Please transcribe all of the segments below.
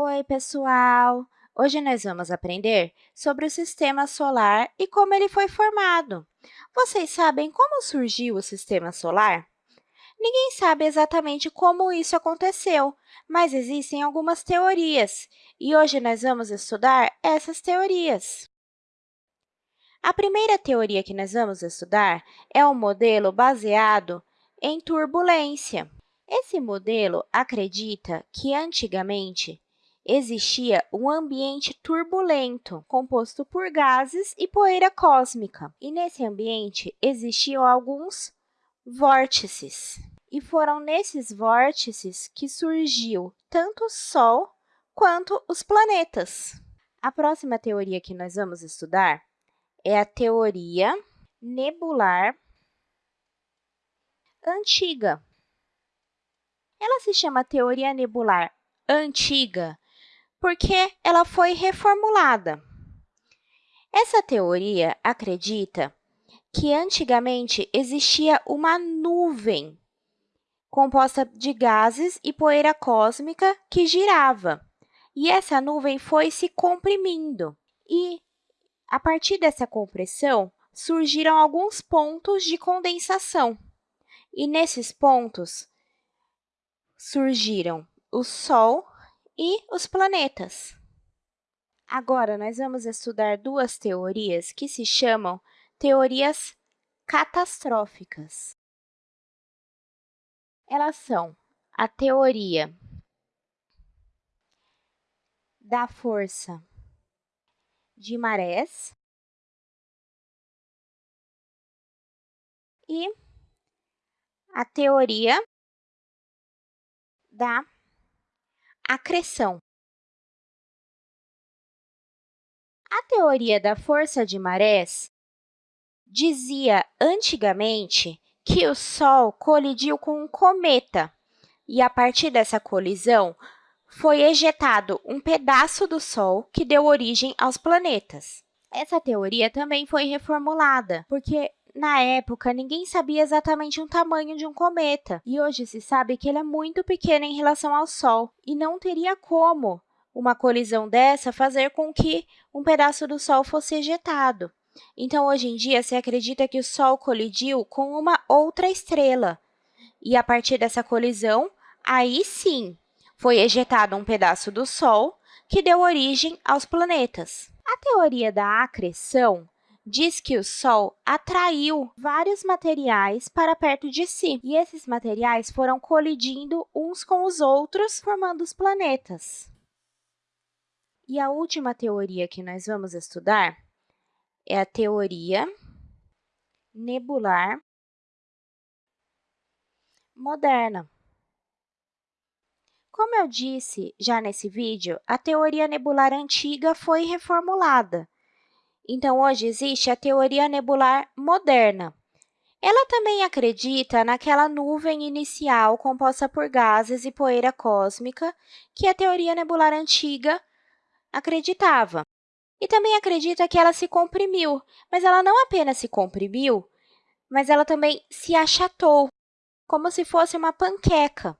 Oi, pessoal! Hoje nós vamos aprender sobre o Sistema Solar e como ele foi formado. Vocês sabem como surgiu o Sistema Solar? Ninguém sabe exatamente como isso aconteceu, mas existem algumas teorias, e hoje nós vamos estudar essas teorias. A primeira teoria que nós vamos estudar é o modelo baseado em turbulência. Esse modelo acredita que, antigamente, existia um ambiente turbulento, composto por gases e poeira cósmica. E, nesse ambiente, existiam alguns vórtices. E foram nesses vórtices que surgiu tanto o Sol quanto os planetas. A próxima teoria que nós vamos estudar é a teoria nebular antiga. Ela se chama teoria nebular antiga porque ela foi reformulada. Essa teoria acredita que antigamente existia uma nuvem composta de gases e poeira cósmica que girava. E essa nuvem foi se comprimindo. E, a partir dessa compressão, surgiram alguns pontos de condensação. E nesses pontos surgiram o Sol e os planetas. Agora, nós vamos estudar duas teorias que se chamam teorias catastróficas. Elas são a teoria da força de marés e a teoria da acreção. A teoria da força de marés dizia antigamente que o Sol colidiu com um cometa e, a partir dessa colisão, foi ejetado um pedaço do Sol que deu origem aos planetas. Essa teoria também foi reformulada, porque na época, ninguém sabia exatamente o tamanho de um cometa, e hoje se sabe que ele é muito pequeno em relação ao Sol, e não teria como uma colisão dessa fazer com que um pedaço do Sol fosse ejetado. Então, hoje em dia, se acredita que o Sol colidiu com uma outra estrela, e a partir dessa colisão, aí sim, foi ejetado um pedaço do Sol que deu origem aos planetas. A teoria da acreção diz que o Sol atraiu vários materiais para perto de si, e esses materiais foram colidindo uns com os outros, formando os planetas. E a última teoria que nós vamos estudar é a teoria nebular moderna. Como eu disse já nesse vídeo, a teoria nebular antiga foi reformulada, então, hoje existe a teoria nebular moderna. Ela também acredita naquela nuvem inicial composta por gases e poeira cósmica que a teoria nebular antiga acreditava. E também acredita que ela se comprimiu, mas ela não apenas se comprimiu, mas ela também se achatou, como se fosse uma panqueca.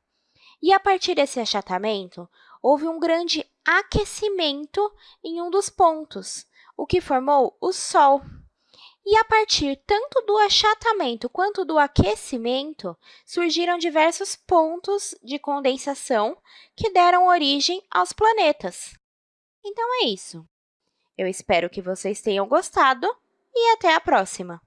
E, a partir desse achatamento, houve um grande aquecimento em um dos pontos, o que formou o Sol. E a partir tanto do achatamento quanto do aquecimento, surgiram diversos pontos de condensação que deram origem aos planetas. Então, é isso. Eu espero que vocês tenham gostado e até a próxima!